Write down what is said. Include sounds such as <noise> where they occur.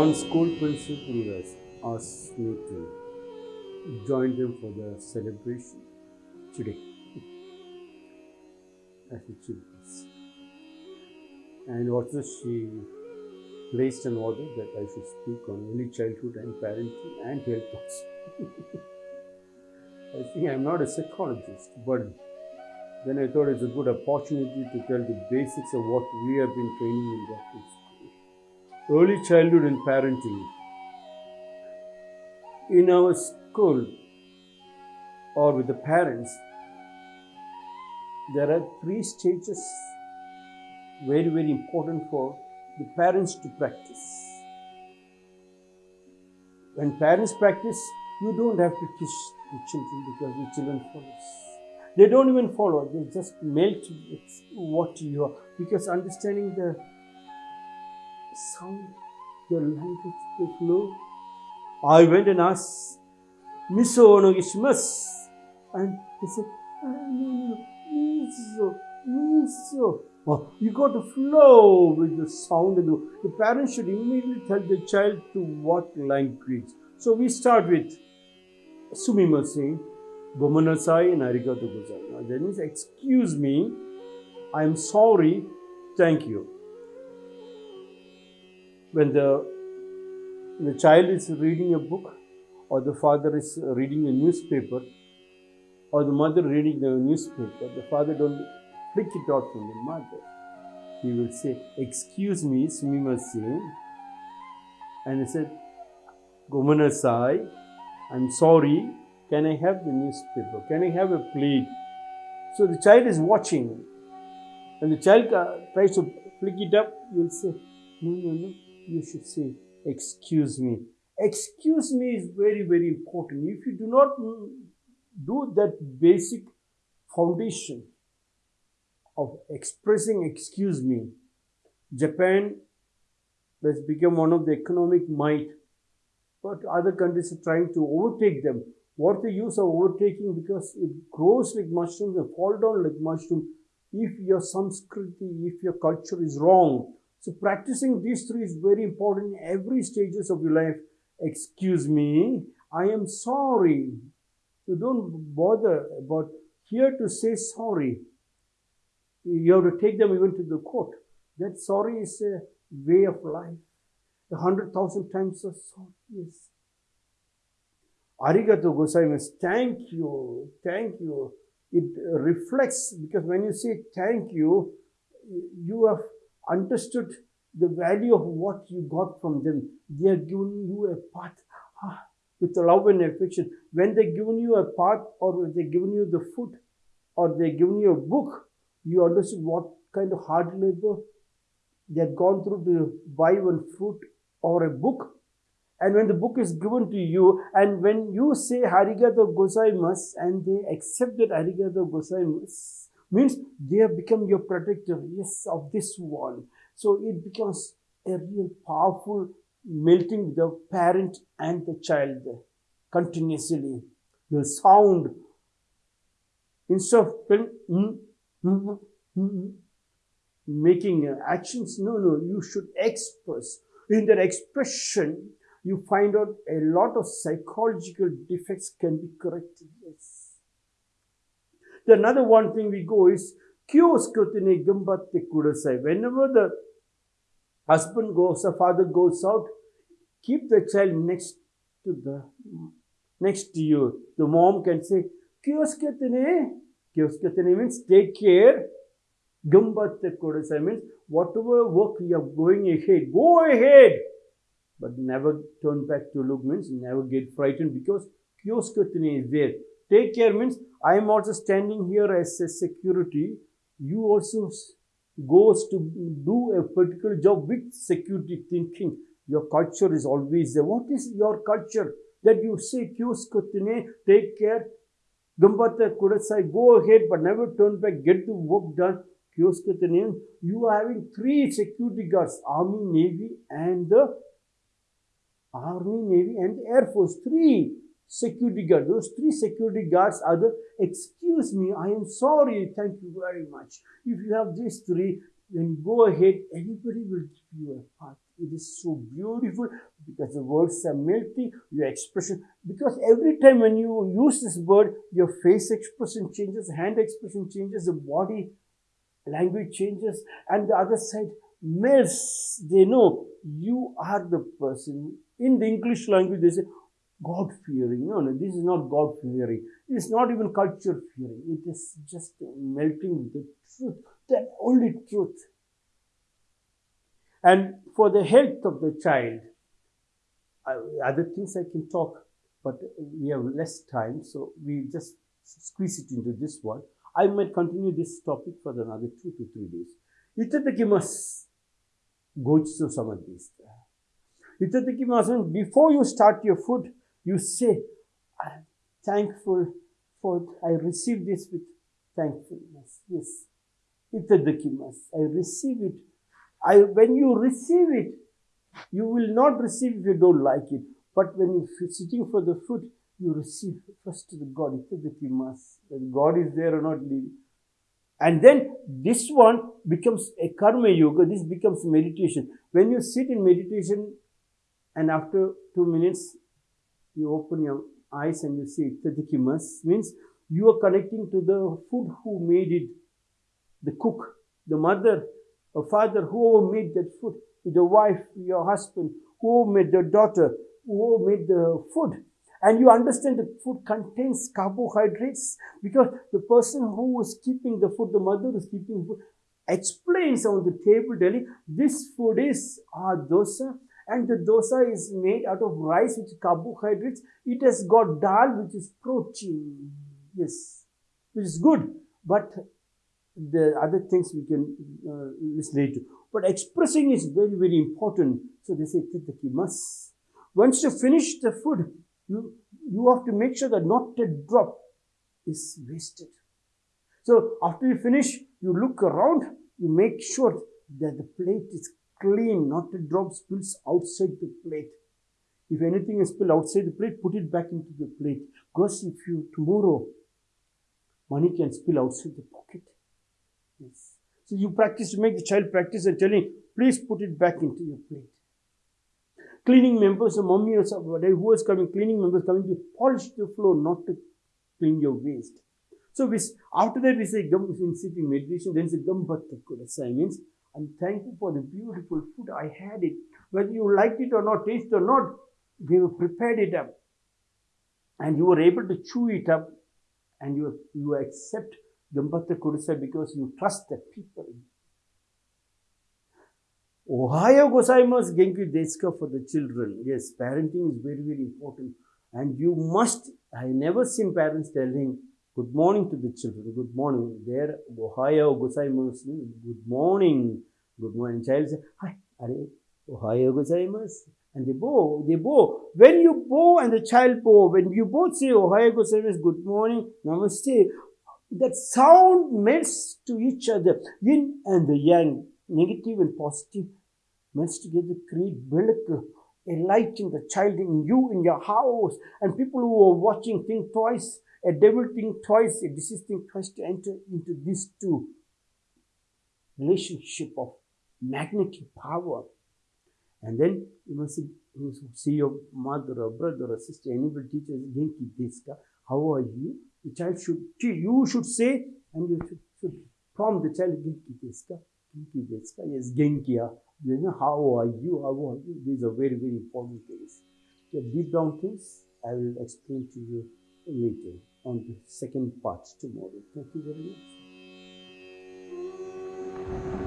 One school principal has asked me to join them for the celebration today as a children's. And also she placed an order that I should speak on early childhood and parenting and health. <laughs> I think I'm not a psychologist, but then I thought it's a good opportunity to tell the basics of what we have been training in Catholic school. Early childhood and parenting. In our school or with the parents, there are three stages very, very important for the parents to practice. When parents practice, you don't have to teach the children because the children follow. They don't even follow, they just melt what you are. Because understanding the sound, the language, the flow. I went and asked, Miso Onogishimasu. And he said, miso, miso. Oh, you got to flow with the sound. The, parents should immediately tell the child to what language. So we start with Sumimasen, Gomenasai, and Arigato. Now that means, excuse me, I'm sorry, thank you. When the, the child is reading a book, or the father is reading a newspaper, or the mother reading the newspaper, the father don't flick it out from the mother. He will say, excuse me, sumimasen. And he said, Gomenasai, I'm sorry, can I have the newspaper? Can I have a plate? So the child is watching. And the child uh, tries to flick it up, you'll say, no, no, no, you should say, excuse me. Excuse me is very, very important. If you do not do that basic foundation of expressing excuse me, Japan has become one of the economic might, but other countries are trying to overtake them. What the use of overtaking because it grows like mushrooms and fall down like mushroom. If your Sanskriti, if your culture is wrong, so practicing these three is very important in every stages of your life. Excuse me, I am sorry. You don't bother about here to say sorry. You have to take them even to the court. That sorry is a way of life. A hundred thousand times of sorry is. Arigato gozaimasu. Thank you. Thank you. It reflects because when you say thank you, you have understood the value of what you got from them. They are giving you a path ah, with love and affection. When they're giving you a path or they're giving you the food or they're giving you a book, you understood what kind of hard labor they had gone through to buy one fruit or a book. And when the book is given to you, and when you say Arigato gozaimasu and they accept that Arigato gozaimasu, means they have become your protector, yes, of this one. So it becomes a real powerful melting the parent and the child continuously. The sound, instead of mm, mm, mm, making actions, no, no, you should express. In that expression, you find out a lot of psychological defects can be corrected. Yes. The another one thing we go is Kyoskutine Gambatte Kudasai. Whenever the husband goes, the father goes out, keep the child next to the next to you. The mom can say, Kyoskutine. Kyoskutine means take care. Gambatte Kudasai means whatever work you are going ahead, go ahead. But never turn back to look means never get frightened because Kyoskutine is there. Take care means I am also standing here as a security. You also goes to do a particular job with security thinking. Your culture is always there. What is your culture? That you say, Kyoskutine, take care. Gambatte Kudasai, go ahead, but never turn back, get the work done. Kyoskutine, you are having three security guards, Army, Navy, and the Army, Navy, and Air Force. Three security guards. Those three security guards are the, excuse me, I am sorry, thank you very much. If you have these three, you go ahead, everybody will give you a path. It is so beautiful because the words are melting, your expression. Because every time when you use this word, your face expression changes, hand expression changes, the body language changes, and the other side melts. They know you are the person. In the English language, they say, God fearing. No, no, this is not God fearing. It's not even culture fearing. It is just melting the truth, the only truth. And for the health of the child, other things I can talk, but we have less time, so we just squeeze it into this one. I might continue this topic for another two to three days. Itadakimasu. Gochisu samadhista. Itadakimasu. Before you start your food, you say, I'm thankful for, I receive this with thankfulness. Yes. Itadakimasu. I receive it. I, when you receive it, you will not receive if you don't like it. But when you're sitting for the food, you receive first the God. Itadakimasu. That God is there or not leaving. And then this one becomes a karma yoga. This becomes meditation. When you sit in meditation and after two minutes you open your eyes and you see Tadikimas means you are connecting to the food who made it, the cook, the mother, a father, who made that food, the wife, your husband, who made the daughter, who made the food. And you understand the food contains carbohydrates because the person who is keeping the food, the mother is keeping food, explains on the table daily, this food is dosa and the dosa is made out of rice which is carbohydrates. It has got dal which is protein. Yes, which is good. But the other things we can uh, listen later. But expressing is very, very important. So they say titakimas. Once you finish the food, you, you have to make sure that not a drop is wasted. So after you finish, you look around, you make sure that the plate is clean, not a drop spills outside the plate. If anything is spilled outside the plate, put it back into the plate. Because if you tomorrow, money can spill outside the pocket. Yes. So you practice to make the child practice and telling, please put it back into your plate. Cleaning members, a mommy or somebody who was coming, cleaning members coming to polish the floor, not to clean your waste. So we, after that we say, in sitting meditation, then say, Gambatta Kudasai means I'm thankful for the beautiful food. I had it. Whether you liked it or not, taste or not, they prepared it up. And you were able to chew it up and you, you accept Gambatta Kurisa because you trust the people. Ohayo gozaimasu genki deska for the children. Yes, parenting is very, very important. And you must, I never seen parents telling, good morning to the children, good morning. There, Ohayo gozaimasu, good morning, good morning. Child say, hi, are, Ohayo gozaimasu. And they bow, they bow. When you bow and the child bow, when you both say Ohayo gozaimasu, good morning, namaste, that sound melts to each other, yin and the yang, negative and positive, melts together, create bilak, a light in the child, in you, in your house, and people who are watching think twice, a devil think twice, a deceased think twice to enter into these two relationship of magnetic power. And then you must see, you see your mother or brother or sister, anybody teaches Genki Deska, how are you? The child should, you should say, and you should, should prompt the child, Genki Deska, Genki Deska, yes, Genkia. You know, how are you? How are you? These are very, very important things. The deep down things, I will explain to you later on the second part tomorrow. Thank you very much.